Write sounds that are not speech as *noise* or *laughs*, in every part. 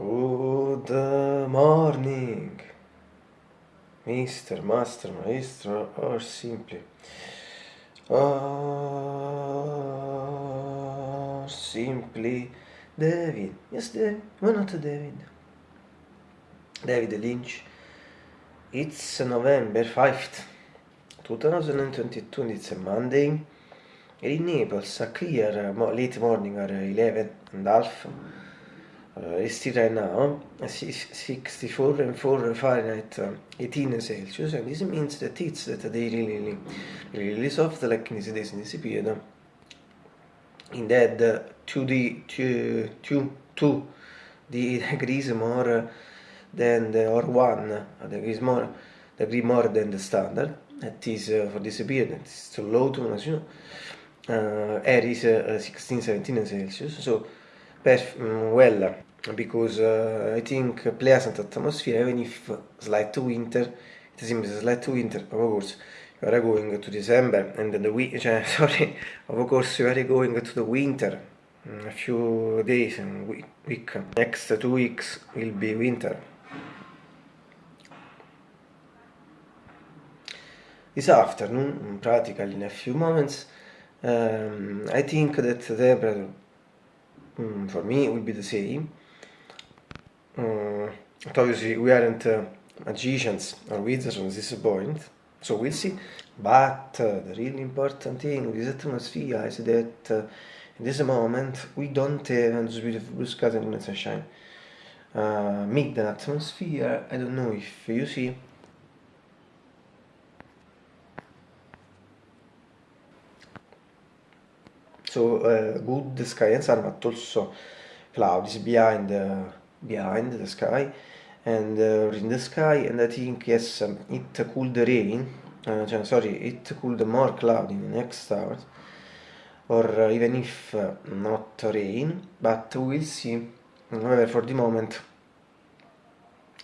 Good morning, Mr. Master, Maestro, or simply, or simply David. Yes, David. Why not David? David Lynch. It's November 5th, 2022, and it's a Monday. In Naples, a clear late morning or 11 and half. It's still right now 64 and 4 Fahrenheit, uh, 18 Celsius, and this means that it's that they really, really, really soft like in this in this period. In that uh, 2 2, 2, 2 degrees more than the, or 1 degrees more, degree more than the standard. That is uh, for this period, it's too low to much, you know. Uh, air is uh, 16, 17 Celsius, so um, well because uh, I think pleasant atmosphere even if slight winter it seems slight winter of course you are going to December and the week cioè, *laughs* sorry of course you are going to the winter mm, a few days and week next two weeks will be winter. This afternoon practically in a few moments um, I think that the temperature um, for me will be the same. uh, but obviously we aren't uh, magicians or wizards on this point, so we'll see. But uh, the really important thing with this atmosphere is that uh, in this moment we don't have this beautiful blue skies and sunshine. Uh, make the atmosphere, I don't know if you see, so uh, good and sun but also clouds behind uh, behind the sky and uh, in the sky and I think yes um, it could rain uh, sorry it could more cloud in the next hours or uh, even if uh, not rain but we'll see. However for the moment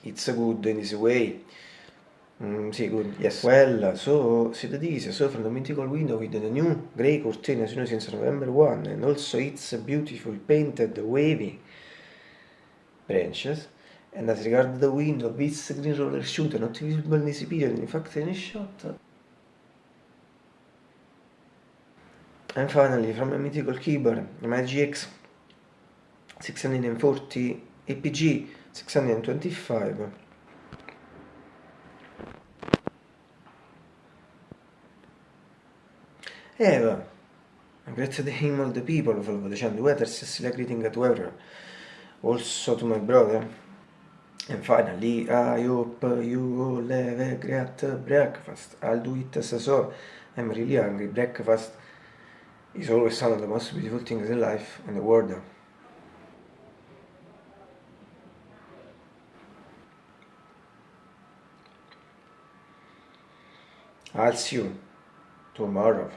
it's good in this way Mm, sì, good, yes. Well, so, see that is, so from the mythical window with the new grey curtain as you know since November 1 and also it's beautiful painted wavy branches and as regards the window, this green roller shooter not visible in this period in fact any shot and finally from a mythical keyboard my GX 640 APG 625 Eva, grazie the him all the people, volevo dicendo, weather Cecilia greeting at whoever, also to my brother. And finally, I hope you all have a great breakfast. I'll do it as so. I'm really hungry. Breakfast is always one of the most beautiful things in life and the world. I'll see you tomorrow.